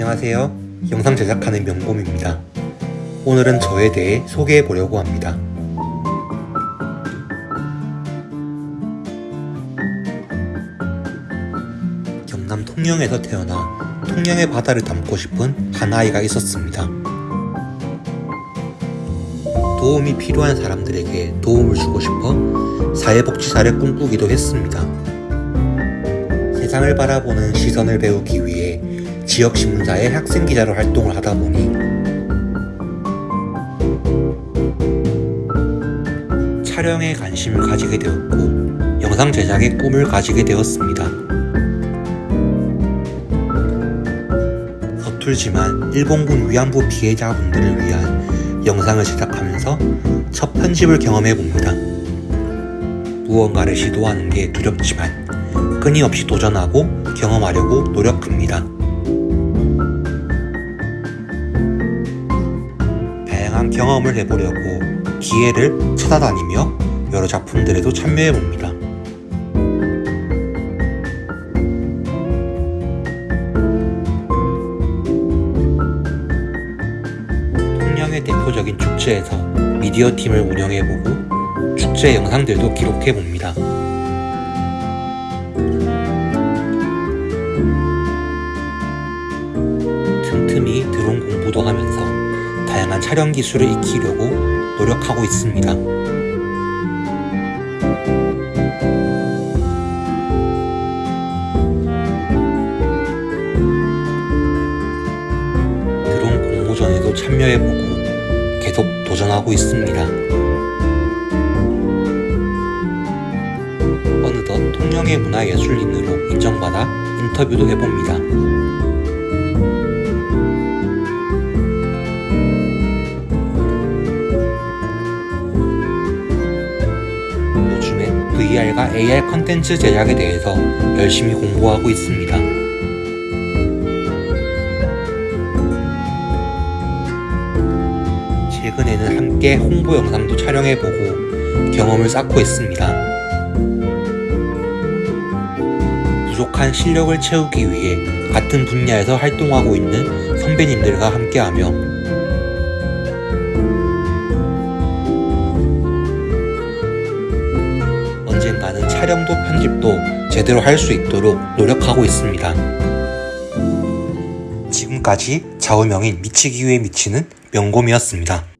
안녕하세요. 영상 제작하는 명곰입니다. 오늘은 저에 대해 소개해 보려고 합니다. 경남 통영에서 태어나 통영의 바다를 담고 싶은 한 아이가 있었습니다. 도움이 필요한 사람들에게 도움을 주고 싶어 사회복지사를 꿈꾸기도 했습니다. 세상을 바라보는 시선을 배우기 위해 지역신문사의 학생기자로 활동을 하다 보니 촬영에 관심을 가지게 되었고 영상 제작에 꿈을 가지게 되었습니다. 서툴지만 일본군 위안부 피해자분들을 위한 영상을 제작하면서 첫 편집을 경험해 봅니다. 무언가를 시도하는 게 두렵지만 끊임없이 도전하고 경험하려고 노력합니다. 다양한 경험을 해보려고 기회를 찾아다니며 여러 작품들에도 참여해봅니다. 통영의 대표적인 축제에서 미디어 팀을 운영해보고 축제 영상들도 기록해봅니다. 틈틈이 드론 공부도 하면서 다양한 촬영 기술을 익히려고 노력하고 있습니다. 드론 공모전에도 참여해보고 계속 도전하고 있습니다. 어느덧 통영의 문화예술인으로 인정받아 인터뷰도 해봅니다. VR과 AR 컨텐츠 제작에 대해서 열심히 공부하고 있습니다. 최근에는 함께 홍보 영상도 촬영해보고 경험을 쌓고 있습니다. 부족한 실력을 채우기 위해 같은 분야에서 활동하고 있는 선배님들과 함께하며 촬영도 편집도 제대로 할 수 있도록 노력하고 있습니다. 지금까지 좌우명인 미치기 위해 미치는 명곰이었습니다.